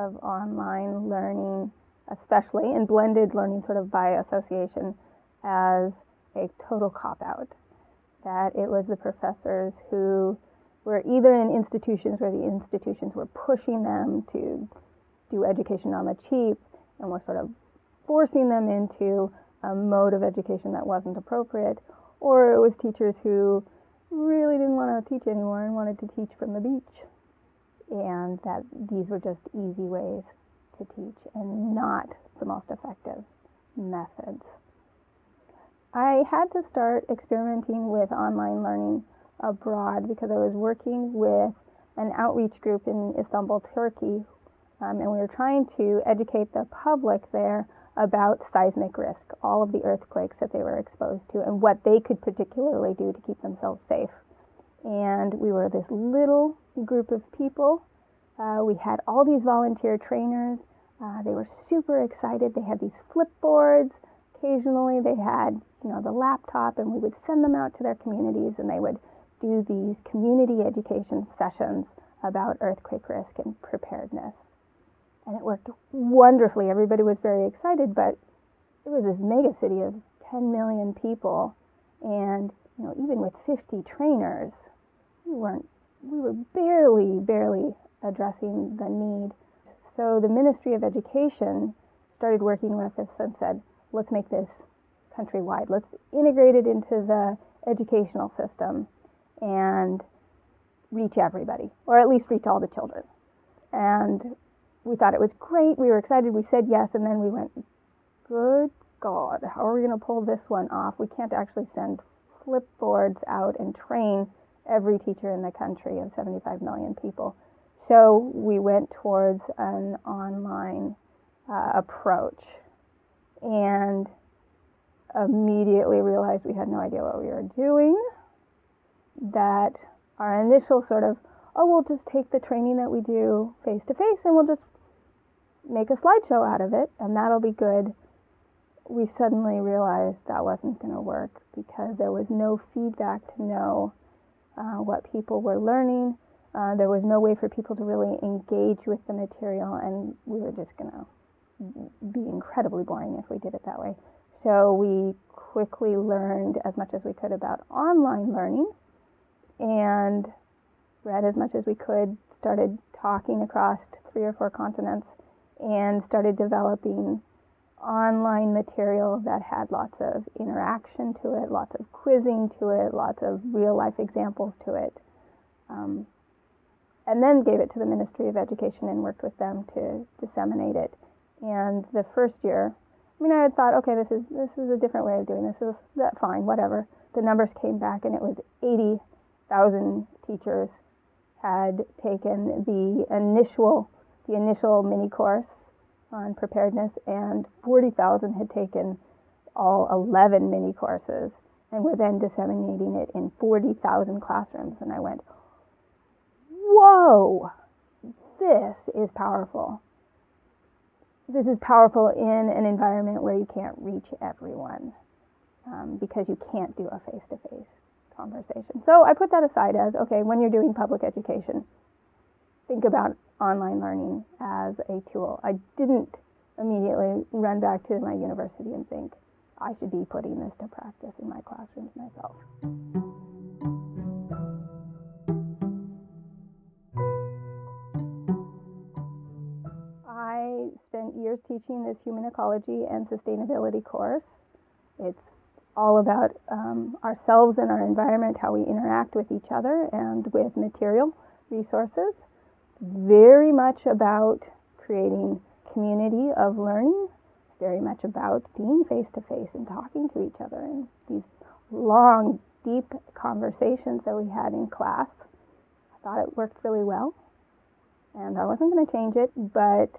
of online learning, especially, and blended learning sort of by association, as a total cop out. That it was the professors who were either in institutions where the institutions were pushing them to do education on the cheap and were sort of forcing them into a mode of education that wasn't appropriate, or it was teachers who really didn't want to teach anymore and wanted to teach from the beach. And that these were just easy ways to teach and not the most effective methods. I had to start experimenting with online learning abroad because I was working with an outreach group in Istanbul, Turkey, um, and we were trying to educate the public there about seismic risk, all of the earthquakes that they were exposed to, and what they could particularly do to keep themselves safe. And we were this little group of people. Uh, we had all these volunteer trainers. Uh, they were super excited. They had these flipboards. Occasionally, they had you know the laptop, and we would send them out to their communities, and they would do these community education sessions about earthquake risk and preparedness and it worked wonderfully. Everybody was very excited, but it was this mega city of 10 million people, and you know, even with 50 trainers, we weren't, we were barely, barely addressing the need. So the Ministry of Education started working with us and said, let's make this countrywide. Let's integrate it into the educational system and reach everybody, or at least reach all the children. And we thought it was great. We were excited. We said yes, and then we went, good God, how are we going to pull this one off? We can't actually send flipboards out and train every teacher in the country of 75 million people. So we went towards an online uh, approach and immediately realized we had no idea what we were doing. That our initial sort of, oh, we'll just take the training that we do face to face and we'll just make a slideshow out of it, and that'll be good. We suddenly realized that wasn't going to work because there was no feedback to know uh, what people were learning. Uh, there was no way for people to really engage with the material, and we were just going to be incredibly boring if we did it that way. So we quickly learned as much as we could about online learning and read as much as we could, started talking across three or four continents and started developing online material that had lots of interaction to it, lots of quizzing to it, lots of real life examples to it. Um, and then gave it to the Ministry of Education and worked with them to disseminate it. And the first year, I mean, I had thought, okay, this is this is a different way of doing this. Is that fine, whatever. The numbers came back, and it was 80,000 teachers had taken the initial the initial mini course on preparedness, and 40,000 had taken all 11 mini courses and were then disseminating it in 40,000 classrooms. And I went, whoa, this is powerful. This is powerful in an environment where you can't reach everyone um, because you can't do a face to face conversation. So I put that aside as okay, when you're doing public education, think about online learning as a tool. I didn't immediately run back to my university and think I should be putting this to practice in my classrooms myself. I spent years teaching this human ecology and sustainability course. It's all about um, ourselves and our environment, how we interact with each other and with material resources very much about creating community of learning, very much about being face to face and talking to each other and these long, deep conversations that we had in class. I thought it worked really well, and I wasn't going to change it, but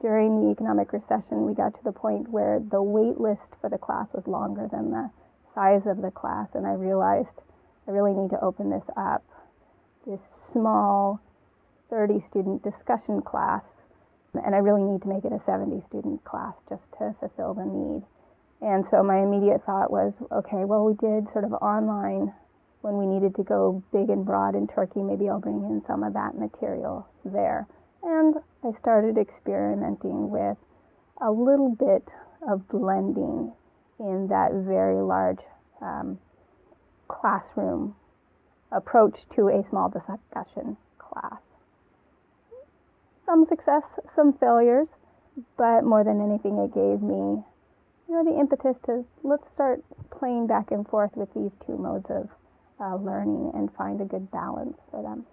during the economic recession, we got to the point where the wait list for the class was longer than the size of the class, and I realized I really need to open this up. This small 30 student discussion class, and I really need to make it a 70 student class just to fulfill the need. And so my immediate thought was, okay, well, we did sort of online when we needed to go big and broad in Turkey. Maybe I'll bring in some of that material there. And I started experimenting with a little bit of blending in that very large um, classroom approach to a small discussion class. Some success, some failures, but more than anything, it gave me, you know, the impetus to let's start playing back and forth with these two modes of uh, learning and find a good balance for them.